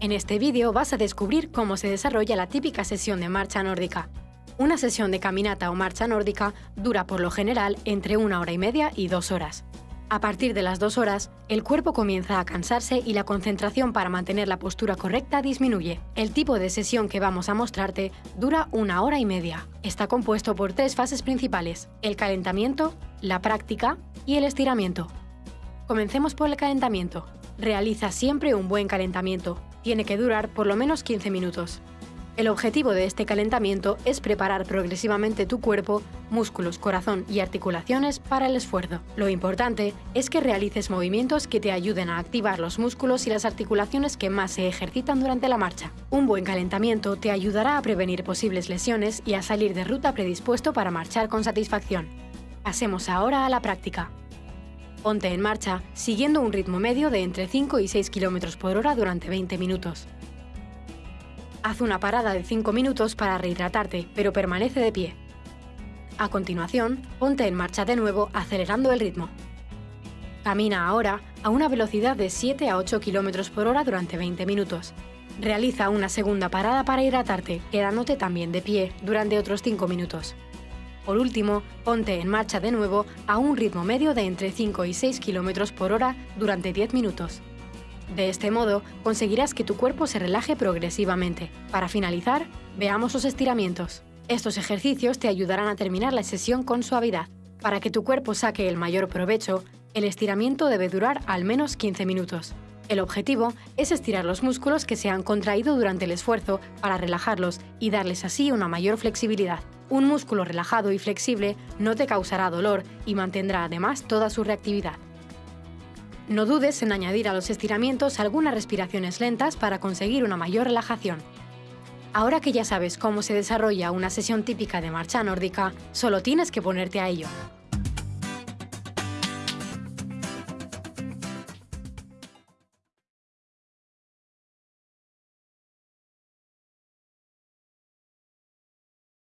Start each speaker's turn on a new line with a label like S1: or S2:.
S1: En este vídeo vas a descubrir cómo se desarrolla la típica sesión de marcha nórdica. Una sesión de caminata o marcha nórdica dura por lo general entre una hora y media y dos horas. A partir de las dos horas, el cuerpo comienza a cansarse y la concentración para mantener la postura correcta disminuye. El tipo de sesión que vamos a mostrarte dura una hora y media. Está compuesto por tres fases principales, el calentamiento, la práctica y el estiramiento. Comencemos por el calentamiento. Realiza siempre un buen calentamiento, tiene que durar por lo menos 15 minutos. El objetivo de este calentamiento es preparar progresivamente tu cuerpo, músculos, corazón y articulaciones para el esfuerzo. Lo importante es que realices movimientos que te ayuden a activar los músculos y las articulaciones que más se ejercitan durante la marcha. Un buen calentamiento te ayudará a prevenir posibles lesiones y a salir de ruta predispuesto para marchar con satisfacción. Pasemos ahora a la práctica. Ponte en marcha siguiendo un ritmo medio de entre 5 y 6 km por hora durante 20 minutos. Haz una parada de 5 minutos para rehidratarte, pero permanece de pie. A continuación, ponte en marcha de nuevo acelerando el ritmo. Camina ahora a una velocidad de 7 a 8 km por hora durante 20 minutos. Realiza una segunda parada para hidratarte, quedándote también de pie durante otros 5 minutos. Por último, ponte en marcha de nuevo a un ritmo medio de entre 5 y 6 km por hora durante 10 minutos. De este modo, conseguirás que tu cuerpo se relaje progresivamente. Para finalizar, veamos los estiramientos. Estos ejercicios te ayudarán a terminar la sesión con suavidad. Para que tu cuerpo saque el mayor provecho, el estiramiento debe durar al menos 15 minutos. El objetivo es estirar los músculos que se han contraído durante el esfuerzo para relajarlos y darles así una mayor flexibilidad. Un músculo relajado y flexible no te causará dolor y mantendrá además toda su reactividad. No dudes en añadir a los estiramientos algunas respiraciones lentas para conseguir una mayor relajación. Ahora que ya sabes cómo se desarrolla una sesión típica de marcha nórdica, solo tienes que ponerte a ello.